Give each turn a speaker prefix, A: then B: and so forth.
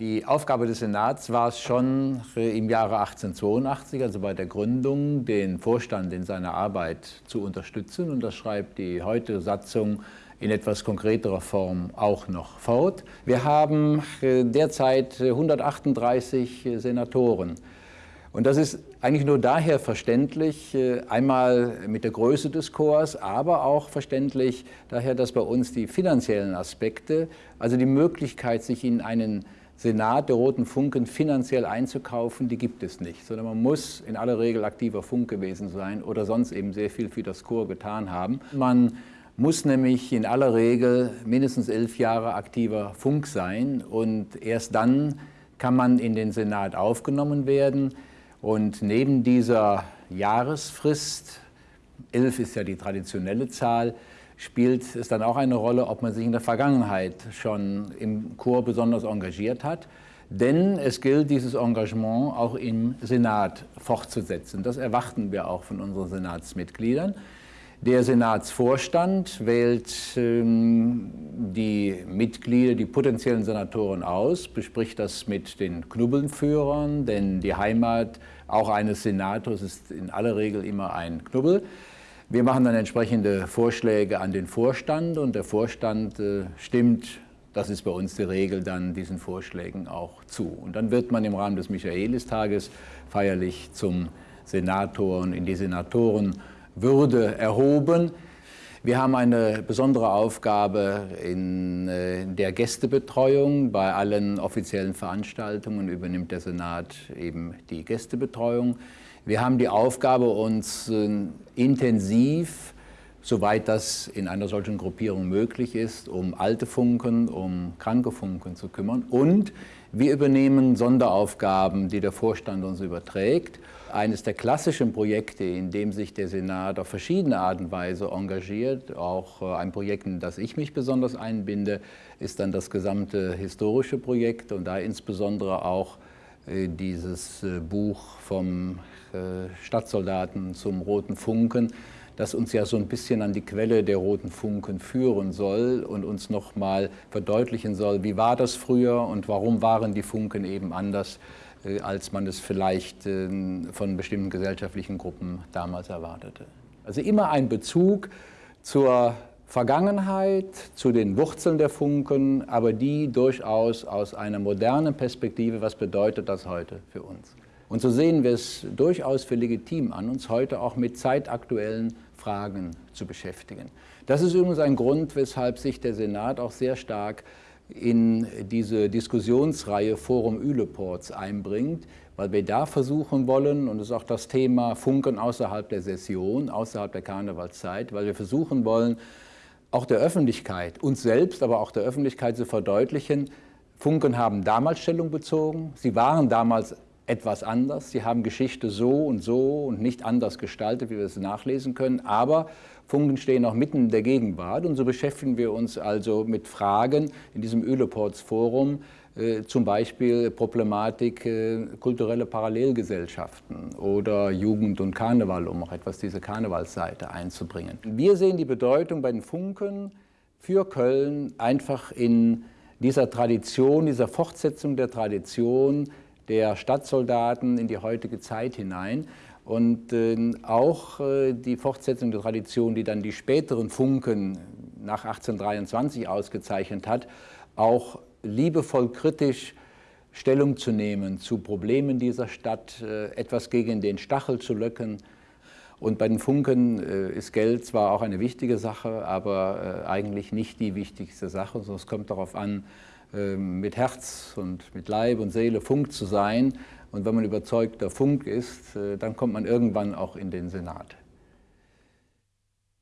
A: Die Aufgabe des Senats war es schon im Jahre 1882, also bei der Gründung, den Vorstand in seiner Arbeit zu unterstützen. Und das schreibt die heutige Satzung in etwas konkreterer Form auch noch fort. Wir haben äh, derzeit 138 Senatoren. Und das ist eigentlich nur daher verständlich, äh, einmal mit der Größe des Chors, aber auch verständlich daher, dass bei uns die finanziellen Aspekte, also die Möglichkeit, sich in einen Senat der Roten Funken finanziell einzukaufen, die gibt es nicht, sondern man muss in aller Regel aktiver Funk gewesen sein oder sonst eben sehr viel für das Chor getan haben. Man muss nämlich in aller Regel mindestens elf Jahre aktiver Funk sein und erst dann kann man in den Senat aufgenommen werden. Und neben dieser Jahresfrist, elf ist ja die traditionelle Zahl, spielt es dann auch eine Rolle, ob man sich in der Vergangenheit schon im Chor besonders engagiert hat. Denn es gilt, dieses Engagement auch im Senat fortzusetzen. Das erwarten wir auch von unseren Senatsmitgliedern. Der Senatsvorstand wählt ähm, die Mitglieder, die potenziellen Senatoren aus, bespricht das mit den Knubbelnführern, denn die Heimat auch eines Senators ist in aller Regel immer ein Knubbel. Wir machen dann entsprechende Vorschläge an den Vorstand und der Vorstand äh, stimmt, das ist bei uns die Regel, dann diesen Vorschlägen auch zu. Und dann wird man im Rahmen des Michaelistages feierlich zum Senator und in die Senatorenwürde erhoben. Wir haben eine besondere Aufgabe in äh, der Gästebetreuung. Bei allen offiziellen Veranstaltungen übernimmt der Senat eben die Gästebetreuung. Wir haben die Aufgabe, uns äh, intensiv, soweit das in einer solchen Gruppierung möglich ist, um alte Funken, um kranke Funken zu kümmern. Und wir übernehmen Sonderaufgaben, die der Vorstand uns überträgt. Eines der klassischen Projekte, in dem sich der Senat auf verschiedene Art und Weise engagiert, auch äh, ein Projekt, in das ich mich besonders einbinde, ist dann das gesamte historische Projekt und da insbesondere auch äh, dieses äh, Buch vom äh, Stadtsoldaten zum Roten Funken, das uns ja so ein bisschen an die Quelle der Roten Funken führen soll und uns nochmal verdeutlichen soll, wie war das früher und warum waren die Funken eben anders, als man es vielleicht von bestimmten gesellschaftlichen Gruppen damals erwartete. Also immer ein Bezug zur Vergangenheit, zu den Wurzeln der Funken, aber die durchaus aus einer modernen Perspektive, was bedeutet das heute für uns. Und so sehen wir es durchaus für legitim an, uns heute auch mit zeitaktuellen Fragen zu beschäftigen. Das ist übrigens ein Grund, weshalb sich der Senat auch sehr stark in diese Diskussionsreihe Forum Üleports einbringt, weil wir da versuchen wollen, und das ist auch das Thema Funken außerhalb der Session, außerhalb der Karnevalszeit, weil wir versuchen wollen, auch der Öffentlichkeit, uns selbst, aber auch der Öffentlichkeit zu verdeutlichen, Funken haben damals Stellung bezogen, sie waren damals etwas anders, sie haben Geschichte so und so und nicht anders gestaltet, wie wir es nachlesen können, aber Funken stehen auch mitten in der Gegenwart. Und so beschäftigen wir uns also mit Fragen in diesem Öleports Forum, äh, zum Beispiel Problematik äh, kulturelle Parallelgesellschaften oder Jugend und Karneval, um auch etwas diese Karnevalsseite einzubringen. Wir sehen die Bedeutung bei den Funken für Köln einfach in dieser Tradition, dieser Fortsetzung der Tradition der Stadtsoldaten in die heutige Zeit hinein und äh, auch äh, die Fortsetzung der Tradition, die dann die späteren Funken nach 1823 ausgezeichnet hat, auch liebevoll kritisch Stellung zu nehmen zu Problemen dieser Stadt, äh, etwas gegen den Stachel zu löcken. Und bei den Funken ist Geld zwar auch eine wichtige Sache, aber eigentlich nicht die wichtigste Sache, sondern es kommt darauf an, mit Herz und mit Leib und Seele Funk zu sein. Und wenn man überzeugter Funk ist, dann kommt man irgendwann auch in den Senat.